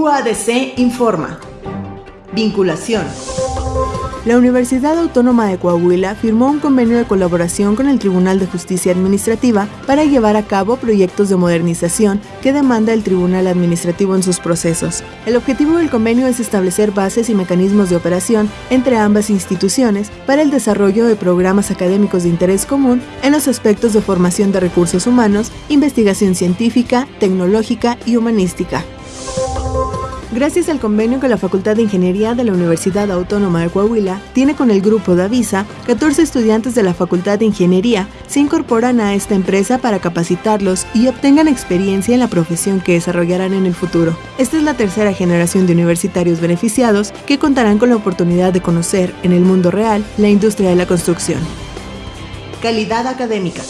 UADC informa. Vinculación. La Universidad Autónoma de Coahuila firmó un convenio de colaboración con el Tribunal de Justicia Administrativa para llevar a cabo proyectos de modernización que demanda el Tribunal Administrativo en sus procesos. El objetivo del convenio es establecer bases y mecanismos de operación entre ambas instituciones para el desarrollo de programas académicos de interés común en los aspectos de formación de recursos humanos, investigación científica, tecnológica y humanística. Gracias al convenio que la Facultad de Ingeniería de la Universidad Autónoma de Coahuila tiene con el grupo Davisa, 14 estudiantes de la Facultad de Ingeniería se incorporan a esta empresa para capacitarlos y obtengan experiencia en la profesión que desarrollarán en el futuro. Esta es la tercera generación de universitarios beneficiados que contarán con la oportunidad de conocer en el mundo real la industria de la construcción. Calidad académica.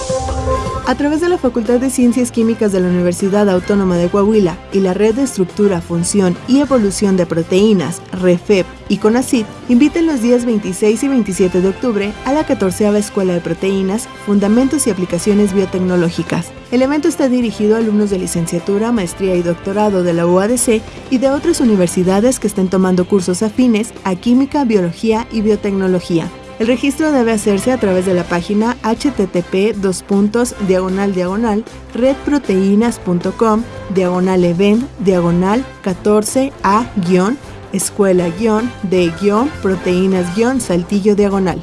A través de la Facultad de Ciencias Químicas de la Universidad Autónoma de Coahuila y la Red de Estructura, Función y Evolución de Proteínas, REFEP y CONACYT, invitan los días 26 y 27 de octubre a la 14 Escuela de Proteínas, Fundamentos y Aplicaciones Biotecnológicas. El evento está dirigido a alumnos de licenciatura, maestría y doctorado de la UADC y de otras universidades que estén tomando cursos afines a química, biología y biotecnología. El registro debe hacerse a través de la página http diagonal diagonal redproteínas.com diagonal event diagonal 14 a escuela de proteínas saltillo diagonal.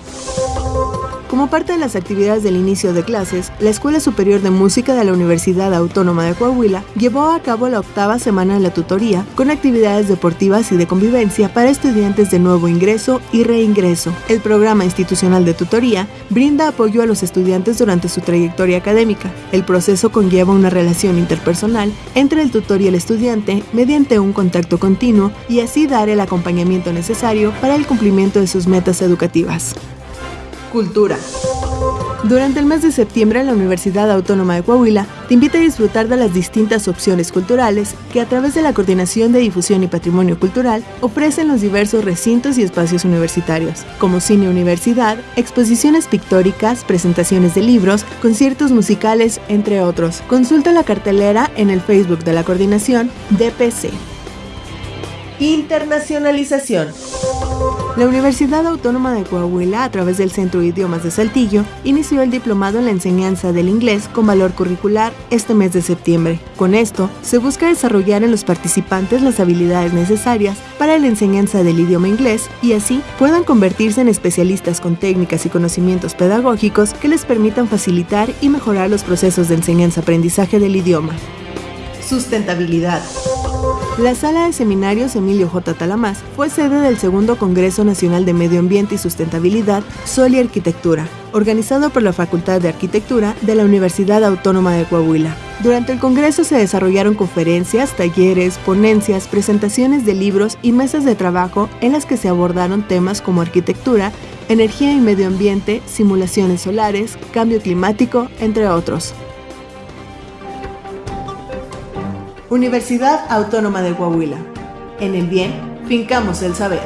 Como parte de las actividades del inicio de clases, la Escuela Superior de Música de la Universidad Autónoma de Coahuila llevó a cabo la octava semana de la tutoría con actividades deportivas y de convivencia para estudiantes de nuevo ingreso y reingreso. El programa institucional de tutoría brinda apoyo a los estudiantes durante su trayectoria académica. El proceso conlleva una relación interpersonal entre el tutor y el estudiante mediante un contacto continuo y así dar el acompañamiento necesario para el cumplimiento de sus metas educativas. Cultura. Durante el mes de septiembre, la Universidad Autónoma de Coahuila te invita a disfrutar de las distintas opciones culturales que a través de la Coordinación de Difusión y Patrimonio Cultural ofrecen los diversos recintos y espacios universitarios, como cine universidad, exposiciones pictóricas, presentaciones de libros, conciertos musicales, entre otros. Consulta la cartelera en el Facebook de la Coordinación DPC. Internacionalización. La Universidad Autónoma de Coahuila, a través del Centro de Idiomas de Saltillo, inició el diplomado en la enseñanza del inglés con valor curricular este mes de septiembre. Con esto, se busca desarrollar en los participantes las habilidades necesarias para la enseñanza del idioma inglés y así puedan convertirse en especialistas con técnicas y conocimientos pedagógicos que les permitan facilitar y mejorar los procesos de enseñanza-aprendizaje del idioma. Sustentabilidad. La sala de seminarios Emilio J. Talamás fue sede del segundo Congreso Nacional de Medio Ambiente y Sustentabilidad, Sol y Arquitectura, organizado por la Facultad de Arquitectura de la Universidad Autónoma de Coahuila. Durante el Congreso se desarrollaron conferencias, talleres, ponencias, presentaciones de libros y mesas de trabajo en las que se abordaron temas como arquitectura, energía y medio ambiente, simulaciones solares, cambio climático, entre otros. Universidad Autónoma de Coahuila. En el bien, fincamos el saber.